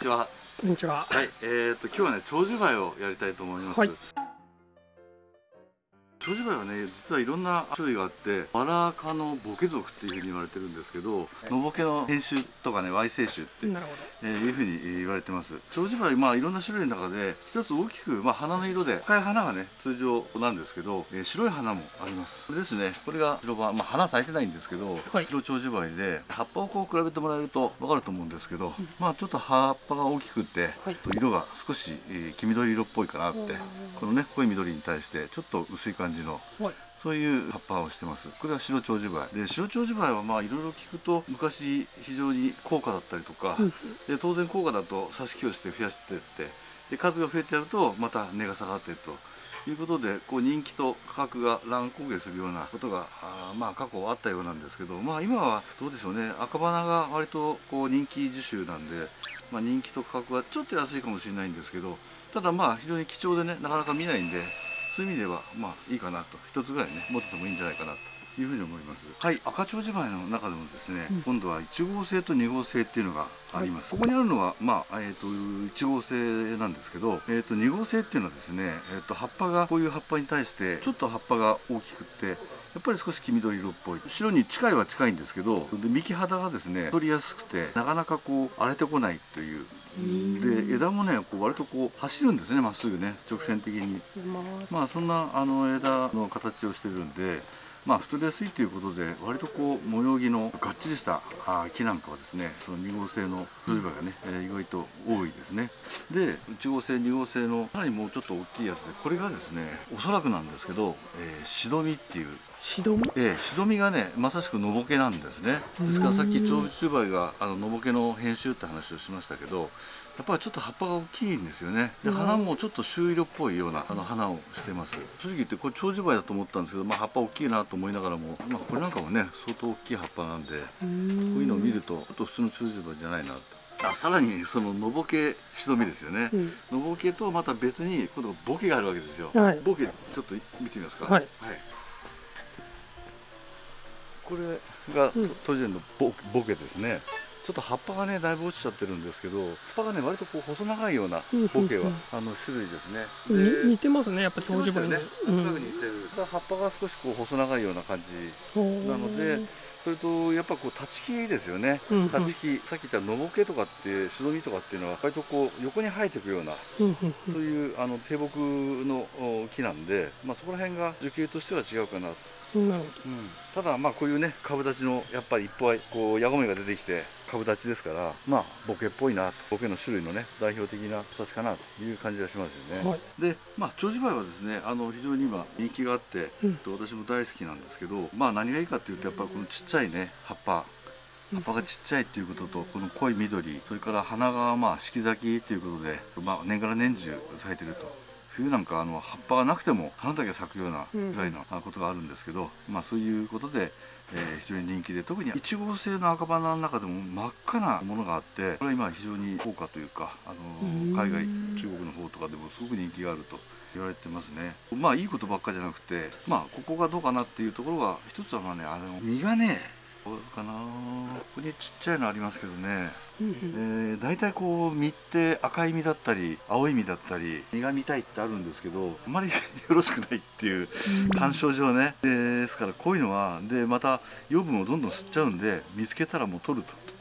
ちは。こんにちは。はい、えっ、と今日はね長寿梅をやりたいと思います。はい長寿梅はね実はいろんな種類があってバラ科のボケ属っていうふうに言われてるんですけど、のぼけの変種とかね Y 性種って、いうふうに言われてます。長寿梅まあいろんな種類の中で一つ大きく、まあ、花の色で赤い花がね通常なんですけど、えー白い花もあります。これですね。これが白葉、まあ、花咲いてないんですけど、はい。白長寿梅で葉っぱをこう比べてもらえると分かると思うんですけど、まあちょっと葉っぱが大きくて、はい。色が少し、えー黄緑色っぽいかなって。このね濃い緑に対してちょっと薄い感じのど。はい。そういう葉っぱをしてますこれは白長寿梅で白長寿梅はまあいろいろ聞くと昔非常に高価だったりとか、うんで当然高価だと挿し木をして増やしていってで数が増えてやるとまた値が下がってということでこう人気と価格が乱高下するようなことがあーまあ過去あったようなんですけどまあ今はどうでしょうね赤花が割とこう人気樹種なんで、まあ、人気と価格はちょっと安いかもしれないんですけどただまあ非常に貴重でねなかなか見ないんでそういう意味ではまあいいかなと。一つぐらいね持っててもいいんじゃないかなというふうに思います。はい。赤長寿梅の中でもですね、うん。今度は1号性と2号性っていうのがあります、ここにあるのはまあ、えー、と1号性なんですけど、えー、と2号性っていうのはですね、えー、と葉っぱがこういう葉っぱに対してちょっと葉っぱが大きくってやっぱり少し黄緑色っぽい。白に近いは近いんですけどで幹肌がですね取りやすくてなかなかこう荒れてこないというで枝もねこう割とこう走るんですねまっすぐね直線的に。ままあそんなあの枝の形をしてるんでまあ太りやすいということで割とこう模様着のがっちりしたあ木なんかはですねその2号性の筋葉がね、えー意外と多いですね。で1号性2号性のさらにもうちょっと大きいやつでこれがですねおそらくなんですけど、えーシドミっていうシドミ。ええ、シドミがねまさしくのぼけなんですね。ですからさっき長寿梅があののぼけの編集って話をしましたけどやっぱりちょっと葉っぱが大きいんですよね。でうん。花もちょっと朱色っぽいようなあの花をしてます。正直言ってこれ長寿梅だと思ったんですけど、まあ、葉っぱ大きいなと思いながらも、まあ、これなんかもね相当大きい葉っぱなんでこうういうのを見るとちょっと普通の長寿梅じゃないなと。あさらにそののぼけシドミですよね、うん。のぼけとまた別に今度ボケがあるわけですよ、はい。ボケちょっと見てみますか。はいこれがうん。トジェンのボボケですね。ちょっと葉っぱがねだいぶ落ちちゃってるんですけど葉っぱがね割とこう細長いようなうんボケは、うんあの種類ですね。に似てますね。やっぱ長寿梅に。ね。うなん。似てる、葉っぱが少しこう細長いような感じななのでそれとやっぱこう立ち木ですよね、うんうん。立ち木さっき言ったのぼけとかってシドミとかっていうのは割とこう横に生えていくようなうんうんそういうあの低木のお木なんで、まあ、そこら辺が樹形としては違うかなと、うただまあこういうね株立ちのやっぱりいっぱいこうヤゴメが出てきて株立ちですからまあボケっぽいなボケの種類のね代表的な形かなという感じがしますよね、はい。でまあ長寿梅はですねあの非常に今人気があって、うん。私も大好きなんですけどまあ何がいいかっていうとやっぱりこのちっちゃいね葉っぱ。葉っぱがちっちゃいっていうこととこの濃い緑それから花がまあ四季咲きということで、まあ、年がら年中咲いてると冬なんかあの葉っぱがなくても花だけ咲くようなぐらいのあことがあるんですけど、まあそういうことで、えー非常に人気で特に1号製の赤花の中でも真っ赤なものがあってこれは今非常に高価というかあうん。の海外中国の方とかでもすごく人気があると言われてますね。まあいいことばっかじゃなくてまあここがどうかなっていうところは一つはまあねあの実がねどうかな。ここにちっちゃいのありますけどね。えー、大体こう実って赤い実だったり青い実だったり実が見たいってあるんですけどあまりよろしくないっていううん。鑑賞上ね、ですからこういうのはでまた養分をどんどん吸っちゃうんで見つけたらもう取ると。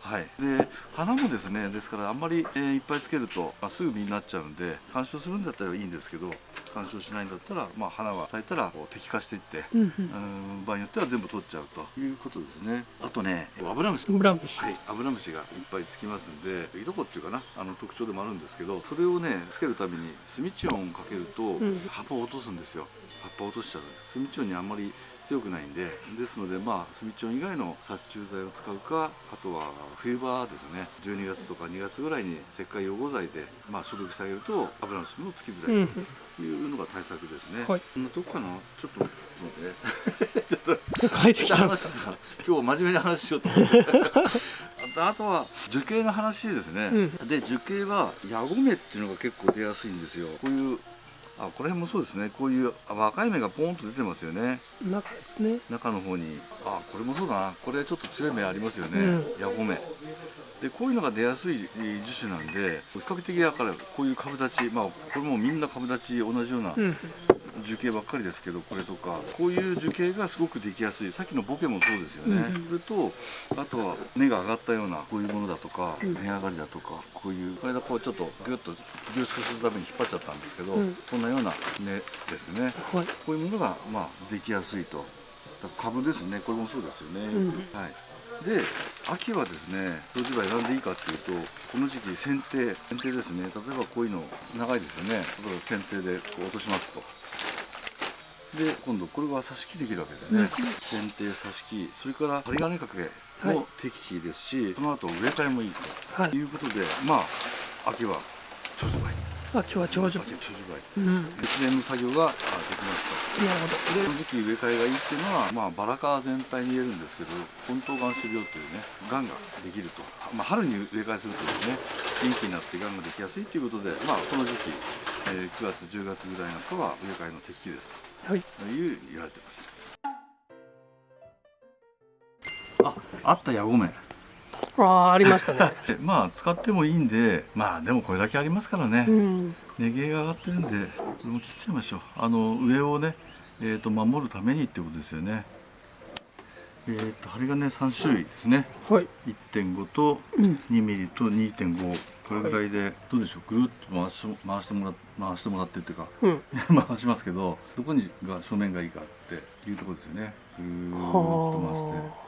はい。はい、で花もですねですからあんまり、えーいっぱいつけると、まあ、すぐ実になっちゃうんで鑑賞するんだったらいいんですけど鑑賞しないんだったら、まあ、花は咲いたらこう摘化していって、うんうん。うん、場合によっては全部取っちゃうということですね。あとねアブラムシブラムシ。はい、アブラムシがいっぱいつきますんでいとこっていうかなあの特徴でもあるんですけどそれをねつけるためにスミチオンをかけると、ん葉っぱを落とすんですよ。葉っぱを落としちゃうスミチオンにあんまり強くないんでですのでまあスミチオン以外の殺虫剤を使うかあとは冬場ですね。12月とか2月ぐらいに石灰養護剤で、まあ、消毒してあげるとアブラムシもつきづらいうんうん。というのが対策ですね、はい。こんなとこかなちょっと待って。ねちょっと。変え てきたんですか？今日は真面目な話しようと思って。あとは樹形の話ですね、で樹形はヤゴメっていうのが結構出やすいんですよ。こういうあこれもそうですね。こういうあ若い芽がポーンと出てますよね。中ですね。中の方に。あこれもそうだな。これちょっと強い芽ありますよね、うん。ヤゴメでこういうのが出やすいえー樹種なんで比較的だからこういう株立ちまあこれもみんな株立ち同じようなうん樹形ばっかりですけどこれとかこういう樹形がすごくできやすい。さっきのボケもそうですよね、うんそれとあとは根が上がったようなこういうものだとか、うん。根上がりだとかこういうこれだこうちょっとギュッと凝縮するために引っ張っちゃったんですけど、うん。こんなような根ですね。はい。こういうものがまあできやすいと。株ですね。これもそうですよね、うん。はい。で秋はですね冬芝居なんでいいかっていうとこの時期剪定剪定ですね。例えばこういうの長いですよね。例えば剪定でこう落としますとで今度これは挿し木できるわけですね、うん剪定挿し木。それから針金掛けはい。も適期ですし、その後植え替えもいいはい。ということでまあ秋は長寿梅。秋は長寿梅。一年の作業があできますとほでこの時期植え替えがいいっていうのは、まあ、バラ科全体に言えるんですけど根頭がん種病というねがんができると、まあ、春に植え替えするというね元気になってがんができやすいということで、まあ、この時期、えー9月10月ぐらいなんかは植え替えの適期ですどはいという言われてます。ああったヤゴメああありましたね。で まあ使ってもいいんでまあでもこれだけありますからね、うん。根毛が上がってるんでこれも切っちゃいましょう。あの上をね、えー、と守るためにってことですよねえー、と針金3種類ですね。はい。1.5とうん。2ミリと2.5これぐらいでどうでしょう？ぐるっと回し回してもら回してもらってっていうか。うん。回しますけどどこにが正面がいいかっていうところですよね。ぐーっと回して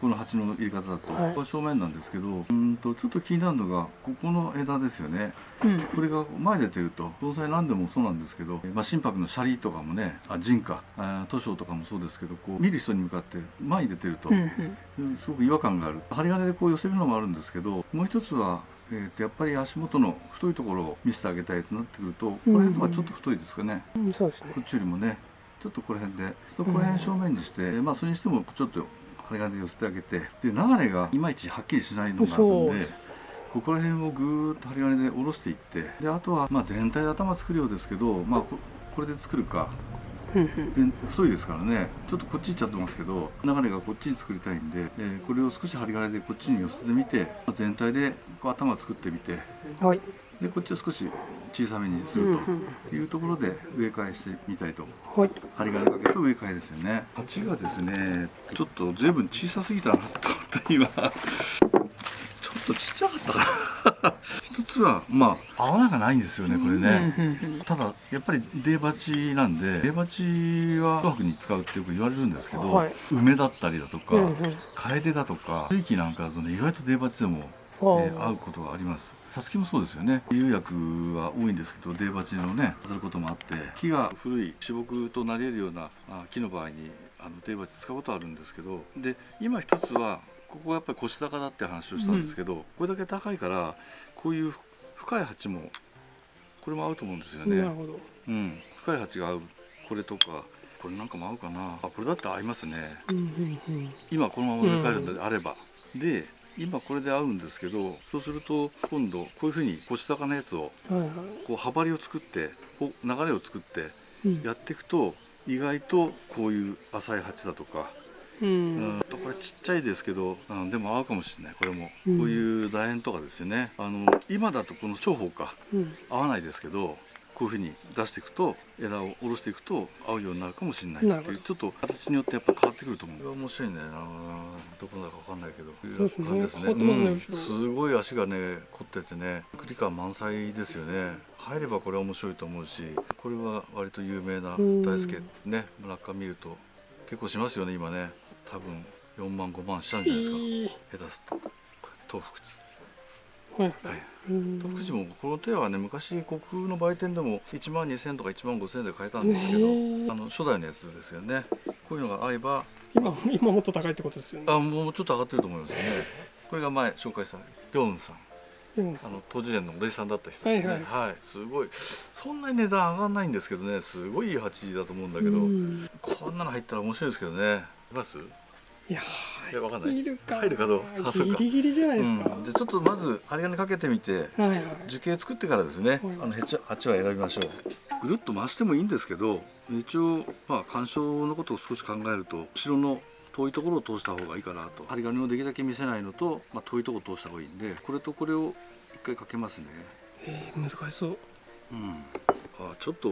この鉢の入れ方だと、はい。正面なんですけどうーんとちょっと気になるのがここの枝ですよね。うん。これが前に出てると盆栽何でもそうなんですけど、まあ、心拍のシャリとかもねあ人かあ図書とかもそうですけどこう見る人に向かって前に出てると、うんうん。すごく違和感がある。針金でこう寄せるのもあるんですけどもう一つは、えーとやっぱり足元の太いところを見せてあげたいとなってくるとこの辺とかちょっと太いですかね、うんそうですね。こっちよりもねちょっとこの辺でこの辺正面にして、まあそれにしてもちょっと針金で寄せてあげてで流れがいまいちはっきりしないのがあるんでここら辺をぐーっと針金で下ろしていってであとはまあ全体で頭作るようですけど、まあ、ここれで作るか。太いですからね。ちょっとこっち行っちゃってますけど流れがこっちに作りたいんで、えーこれを少し針金でこっちに寄せてみてまあ全体でこう頭作ってみて。はい。でこっちを少し小さめにするうんというところで植え替えしてみたいとはい。針金かけと植え替えですよね。鉢がですねちょっと随分小さすぎたなと思って今。ちょっとちっちゃかったかな。一つはまあ合わながないんですよねこれね、うんうんうんただやっぱり出鉢なんで出鉢は紅白に使うってよく言われるんですけど、はい。梅だったりだとか、うんうん。楓だとか地域なんかだとね意外と出鉢でも、えあ。ー合うことがありますさつきもそうですよね。釉薬は多いんですけど出鉢のね飾ることもあって木が古い死木となり得るようなあ木の場合にあの出鉢使うことあるんですけどで今一つはここがやっぱり腰高だって話をしたんですけど、これだけ高いからこういう深い鉢もこれも合うと思うんですよね。なるほど。うん。深い鉢が合う。これとかこれなんかも合うかな。あこれだって合いますね。うんうんうん。今このまま植え替えるのであれば、で今これで合うんですけどそうすると今度こういうふうに腰高のやつをこう羽張りを作ってこう流れを作ってうん。やっていくと意外とこういう浅い鉢だとか、ううんん、これちっちゃいですけど、うん、でも合うかもしれない。これも、うん。こういう楕円とかですよね。あの今だとこの長方かうん。合わないですけどこういうふうに出していくと枝を下ろしていくと合うようになるかもしれないっていうちょっと形によってやっぱ変わってくると思う。これは面白いんだよなどこだかわかんないけど。すね。こういう感じ変わってますねうん。すごい足がね凝っててね栗感満載ですよね。入ればこれは面白いと思うしこれは割と有名なうん。大輔ね村上見ると結構しますよね今ね。多分4万5万しちゃうんじゃないですか。下手すると。東福寺はい。福寺もこの手はね昔国風の売店でも1万2000とか1万5000で買えたんですけどあの初代のやつですよね。こういうのが合えば今今もっと高いってことですよね。あもうちょっと上がってると思いますね。これが前紹介したギョンさん。うん。あの当時園のお弟子さんだった人ですね。はい。はい。すごい。そんなに値段上がんないんですけどねすごいいい鉢だと思うんだけど、うん。こんなの入ったら面白いですけどね。います？いやいやわかんない。いるか入るかどうか。ギリギリじゃないですか、うん、じゃあちょっとまず針金かけてみてはいはい。樹形作ってからですね、はい。あの鉢鉢は選びましょう。ぐるっと回してもいいんですけど一応まあ鑑賞のことを少し考えると後ろの遠いところを通した方がいいかなと。針金をできるだけ見せないのと、まあ、遠いところを通した方がいいんでこれとこれを一回かけますね。えー、難しそう。うん。あちょっと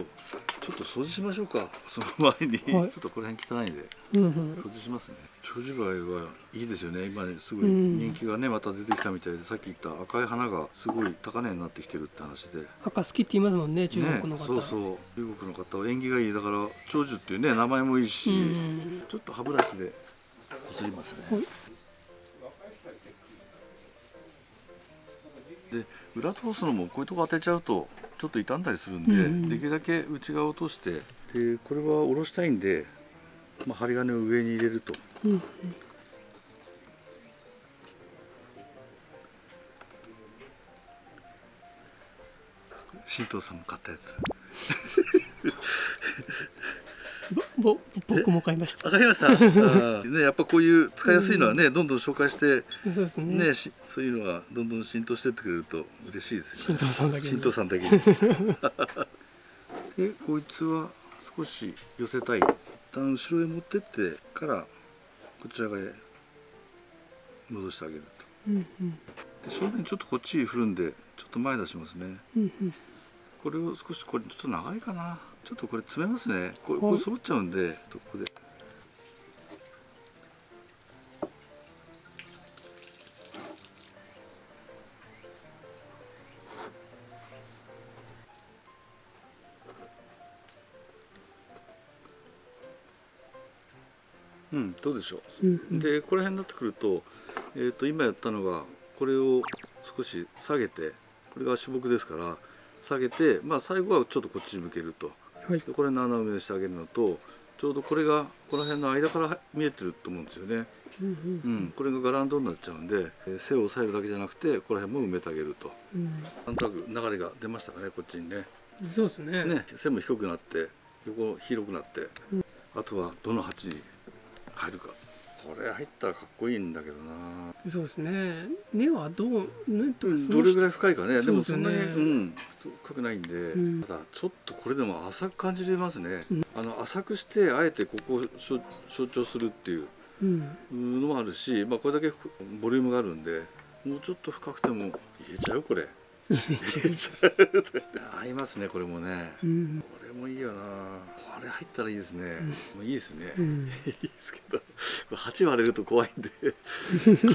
ちょっと掃除しましょうか。その前に、はい。ちょっとこの辺汚いんで。うんうん。掃除しますね長寿梅はいいですよね。今ねすごいうん。人気がねまた出てきたみたいでさっき言った赤い花がすごい高値になってきてるって話で。赤好きって言いますもんね中国のね、方、そうそう。中国の方は縁起がいい。だから長寿っていうね名前もいいし、うん。ちょっと歯ブラシでこすりますね、はい。で裏通すのもこういうとこ当てちゃうとちょっと傷んだりするんで、うんうん。できるだけ内側を通してでこれは下ろしたいんで、まあ、針金を上に入れるとうん。うん新藤さんも買ったやつ。ぼぼ僕も買いました。わかりました？ねやっぱこういう使いやすいのはね、どんどん紹介してそうですね。ねしそういうのがどんどん浸透してってくれると嬉しいですよ新藤さんだけに新藤さんだけにで こいつは少し寄せたい。一旦後ろへ持ってってからこちら側へ戻してあげるうんうん。とで正面ちょっとこっち振るんでちょっと前出しますね。うんうん。これを少しこれちょっと長いかな。ちょっとこれ詰めますね。これはい。これ揃っちゃうんでここでうんどうでしょう。うんうん。でこの辺になってくると,、えー、と今やったのがこれを少し下げてこれが主木ですから下げて、まあ、最後はちょっとこっちに向けると。はい。でこれの穴埋めしてあげるのとちょうどこれがこの辺の間から見えてると思うんですよね、うんうん、これがガランドになっちゃうんでえー背を押さえるだけじゃなくてこの辺も埋めてあげると。うん。なんとなく流れが出ましたかねこっちにね。うんそうですね。ね背も低くなって横広くなって、うん。あとはどの鉢に入るか。これ入ったらかっこいいんだけどな。そうですね。根はどうねどれぐらい深いかね。でもそんなに、うん、深くないんで、ん。ただちょっとこれでも浅く感じれますね、うん。あの浅くしてあえてここを象象徴するっていううん。のもあるし、まあ、これだけボリュームがあるんでもうちょっと深くても入れちゃう？これ 合いますねこれもね。うんこれもいいよな。これ入ったらいいですね、もういいですね、うんいいですけど。鉢割れると怖いんで。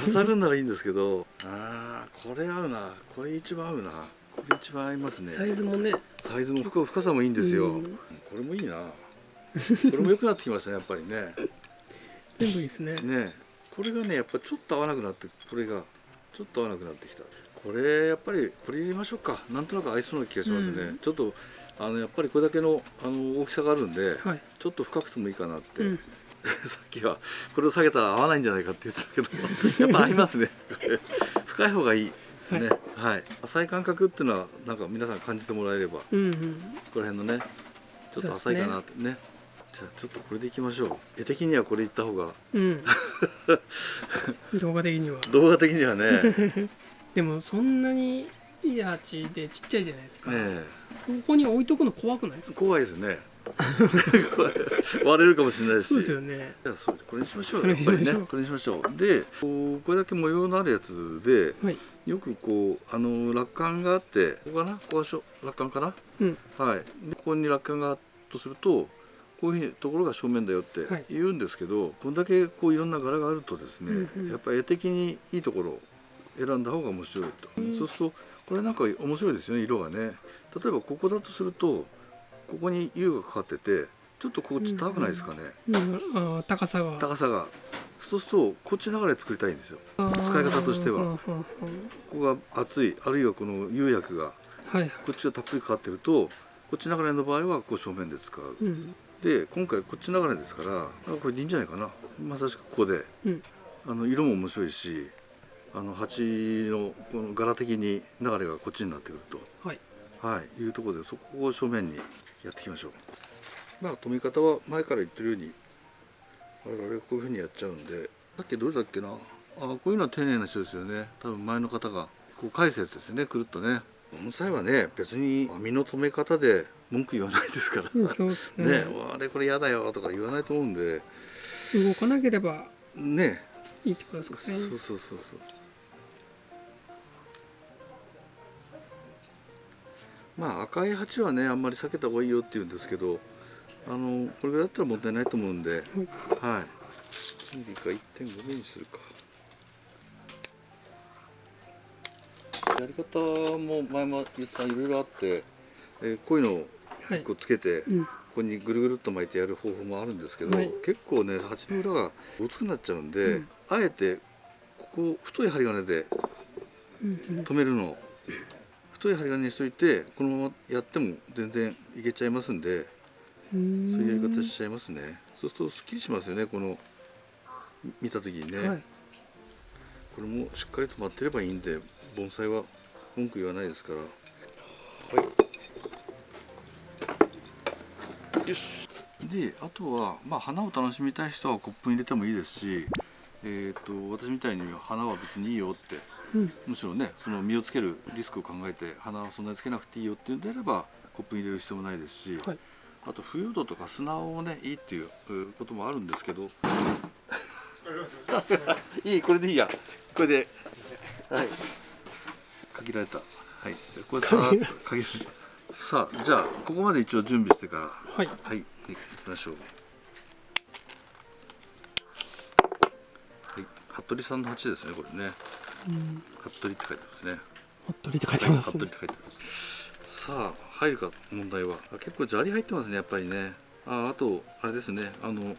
飾るならいいんですけど。あーこれ合うな。これ一番合うな。これ一番合いますね。サイズもね。サイズも深深さもいいんですよ、うん。これもいいな。これも良くなってきましたねやっぱりね。全部いいですね。ね。これがねやっぱちょっと合わなくなってこれがちょっと合わなくなってきたこれやっぱりこれ入れましょうか。なんとなく合いそうな気がしますね、うん。ちょっとあのやっぱりこれだけのあの大きさがあるんで、はい。ちょっと深くてもいいかなって、うん。さっきはこれを下げたら合わないんじゃないかって言ってたけど やっぱ合いますね。深い方がいいですね。はい、浅い感覚っていうのはなんか皆さん感じてもらえればこうんうん。こら辺のねちょっと浅いかなってね。じゃあちょっとこれでいきましょう。絵的にはこれいった方が。うん。動画的には。動画的にはねでもそんなにいい鉢でちっちゃいじゃないですか、ねここに置いとくの怖くないですえか？怖いですね。割れるかもしれないし。そうですよね。じゃこれにしましょうやっぱりね。これにしましょう。でこうこれだけ模様のあるやつではい。よくこうあの落管があってここかな？ここがしょ落管かな？うん。はい。でここに落管があるとするとこういうふうにところが正面だよってはい。言うんですけど、こんだけこういろんな柄があるとですね、うんうん。やっぱり絵的にいいところを選んだ方が面白いと、うんそうするとこれなんか面白いですよね色がね。例えばここだとするとここに U がかかっててちょっとこっち高くないですかね、うん、あー高さが。高さが。そうするとこっち流れ作りたいんですよ。使い方としては。うんうんうんここが厚いあるいはこの釉薬がはい。こっちがたっぷりかかってるとこっち流れの場合はこう正面で使う。うん。で今回こっち流れですからあこれでいいんじゃないかな。まさしくここで。うん。あの色も面白いしあの鉢のこの柄的に流れがこっちになってくると。はい。はい。いうところでそこを正面にやっていきましょう。まあ留め方は前から言ってるように我々こういうふうにやっちゃうんで。さっきどれだっけな。あこういうのは丁寧な人ですよね。多分前の方がこう返すやつですよね。くるっとね。この際はね別に網の留め方で文句言わないですから。ね、あれこれ嫌だよとか言わないと思うんで。動かなければね。いいってことですかね。そうそうそうそうまあ赤い鉢はねあんまり避けた方がいいよって言うんですけどあのこれぐらいだったら問題ないと思うんで、はい。金利か1.5ミリにするか。やり方も前も言ったいろいろあって、えーこういうのをはいこうつけて、うん。ここにぐるぐるっと巻いてやる方法もあるんですけど、はい。結構ね鉢の裏がごつくなっちゃうんで、うん。あえてここ太い針金で止めるの太い針金にしといてこのままやっても全然いけちゃいますんでうそういうやり方んしちゃいますね。そうするとすっきりしますよねこの見た時にね、はい。これもしっかりと待ってればいいんで盆栽は文句言わないですから。はい。よし。であとはまあ花を楽しみたい人はコップに入れてもいいですしえー、と私みたいに花は別にいいよってうん。むしろねその実をつけるリスクを考えて花はそんなにつけなくていいよっていうんであればコップに入れる必要もないですし、はい。あと腐葉土とか砂をねいいっていううこともあるんですけど。いいこれでいいや。これで。はい。限られた。はい。じゃあこれさ限られた。さあじゃあここまで一応準備してから。はい。はい。行きましょう。はい。服部さんの鉢ですねこれね。うん服部って書いてますね。服部って書いてますね。服部って書いてます。さあ入るか問題は。あ結構砂利入ってますねやっぱりね。ああとあれですね。あの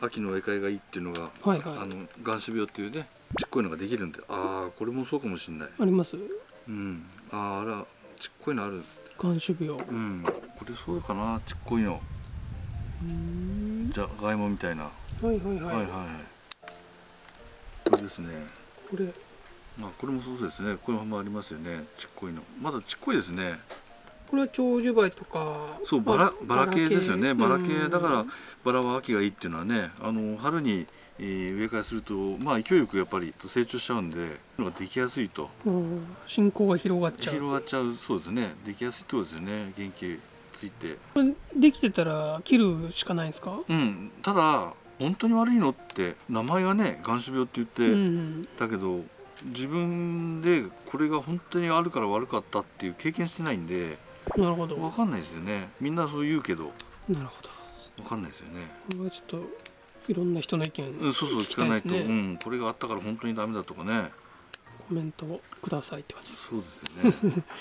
秋の植え替えがいいっていうのが、はいはい。あの岩種病っていうねちっこいのができるんで。ああこれもそうかもしれない。あります。うん。あああらちっこいのある。眼種病。うん。これそうかなちっこいの。うん。じゃがいもみたいな、はいはいはい、はいはいはい。これですね。これまあこれもそうですね。このままありますよね。ちっこいの。まだちっこいですね。これは長寿梅とか。そうバラまあバラ系ですよね。バラ系。うんだからバラは秋がいいっていうのはねあの春に、えー植え替えするとまあ勢いよくやっぱり成長しちゃうんでのができやすいと。うん。進行が広がっちゃう。広がっちゃうそうですね。できやすいってことですよね。元気ついて。これできてたら切るしかないんですか？うん。ただ本当に悪いのって名前はね眼種病って言って、うんだけど自分でこれが本当にあるから悪かったっていう経験してないんでなるほど。分かんないですよね。みんなそう言うけどなるほど。分かんないですよね。これはちょっといろんな人の意見うん、そうそう聞かないと、うん、これがあったから本当にダメだとかね。コメントをくださいって感じ。そうですよね。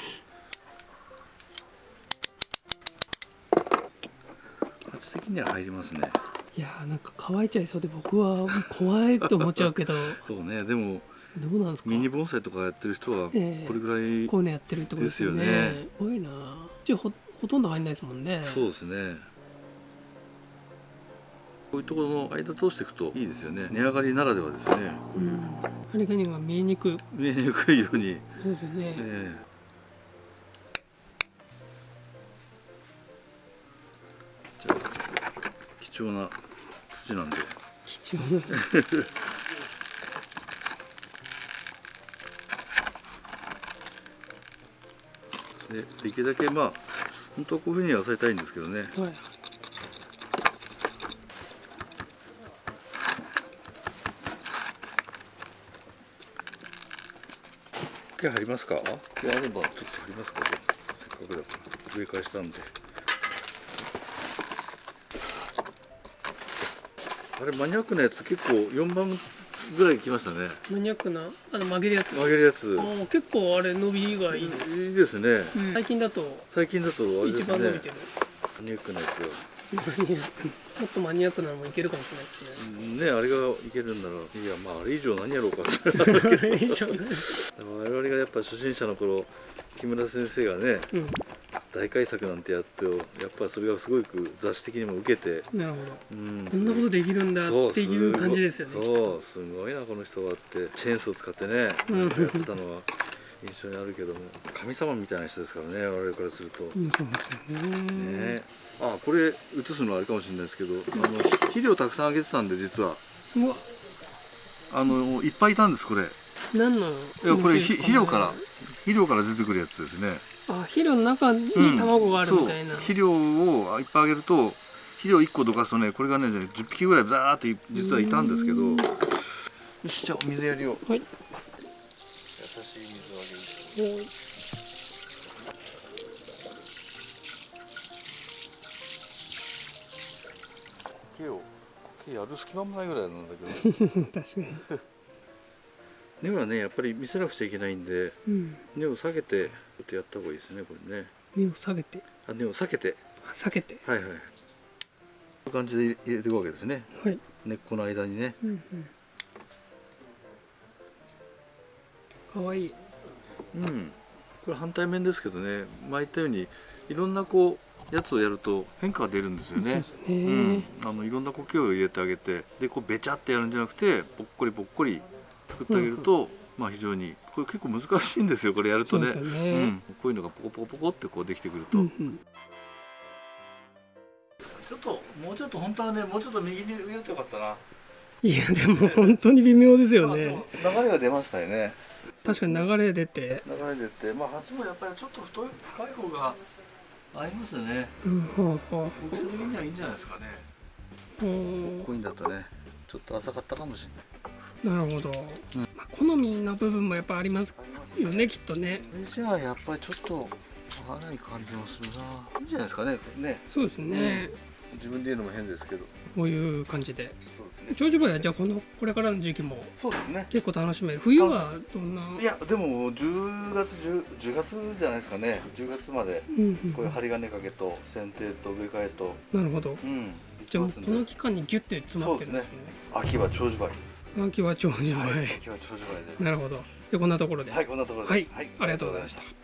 鉢的には入りますね。いやーなんか乾いちゃいそうで僕は怖いと思っちゃうけど。そうねでもどうなんですか？ミニ盆栽とかやってる人はこえ。えれぐらい、こういうのやってるってことですよね。ですよね。いな。ほほとんど入んないですもんね。そうですね。こういうところの間通していくといいですよね。値上がりならではですよね。こういう、うん針金が見えにくい。見えにくいように、そうですよね、ええ。じゃあ貴重な土なんで。貴重なでできるだけまあ本当はこういうふうにはされたいんですけどね。はい。毛入りますか？毛あれば。ちょっと入りますか？せっかくだから。植え替えしたんで。あれマニアックなやつ結構4番ぐらい来ましたね。マニアックなあの曲げるやつ。曲げるやつ。結構あれ伸びがいいです、いいですね。うん。最近だと最近だとね。一番伸びてる。マニアックなやつがマニアック。もっとマニアックなのもいけるかもしれないですね。うんねあれがいけるんならいやまああれ以上何やろうか。っ て以上。ね我々がやっぱ初心者の頃木村先生がねうん大改作なんてやってやっぱそれがすごく雑誌的にも受けて、なるほど。うん、こんなことできるんだっていう感じですよねそうすごいなこの人はって。チェーンソー使ってね、うん。やってたのは印象にあるけども神様みたいな人ですからね我々からすると、うんね。ね。あこれ映すのはあれかもしれないですけどあの肥料たくさんあげてたんで実は。うわ。あのいっぱいいたんですこれ。い何のやこれひ肥料から肥料から出てくるやつですねあ肥料の中にうん。卵があるみたいな、そう。肥料をいっぱいあげると肥料1個どかすとねこれがね10匹ぐらいザーって実はいたんですけど。うん。よしじゃあお水やりをはい。優しい水あげ。おい。苔を苔やる隙間もないぐらいなんだけど確かに根はねやっぱり見せなくちゃいけないんでうん。根を下げてちょっとやった方がいいですねこれね。根を下げて。あ根を避けて。あ避けて。はいはいこういう感じで入れていくわけですね。はい。根っこの間にね。うんうん。かわいい。うん。これ反対面ですけどね前言ったようにいろんなこうやつをやると変化が出るんですよね。そうですね、うん、あのいろんな苔を入れてあげてでこうべちゃってやるんじゃなくてぼっこりぼっこり作ってあげると、まあ非常にこれ結構難しいんですよこれやるとね。そうん、こういうのがポコポコポコってこうできてくると、うんうん。ちょっともうちょっと本当はねもうちょっと右に植えるとよかったな。いやでも本当に微妙ですよまあ流れが出ましたよね。確かに流れ出て。流れ出てまあ鉢もやっぱりちょっと太い深い方が合いますよね。うんほうほ大きさ的にはいいんじゃないですかね。うほこういうんだとねちょっと浅かったかもしれない。うなるほど、うん。まあ、好みの部分もやっぱありますよねきっとね。じゃあやっぱりちょっと合わない感じもするな。いいんじゃないですかねね。そうですね、自分で言うのも変ですけど。こういう感じで。そうですね。長寿梅はじゃあこのこれからの時期もそうですね。結構楽しめる。冬はどんな？いやでも10月 10, 10月じゃないですかね。10月までうんうんこういう針金掛けと剪定と植え替えと。なるほど。うん。じゃあもうこの期間にギュッて詰まってるんですね。秋は長寿梅秋は長寿梅、秋は長寿梅でなるほど。でこんなところで。はいこんなところで。はい。ありがとうございましたた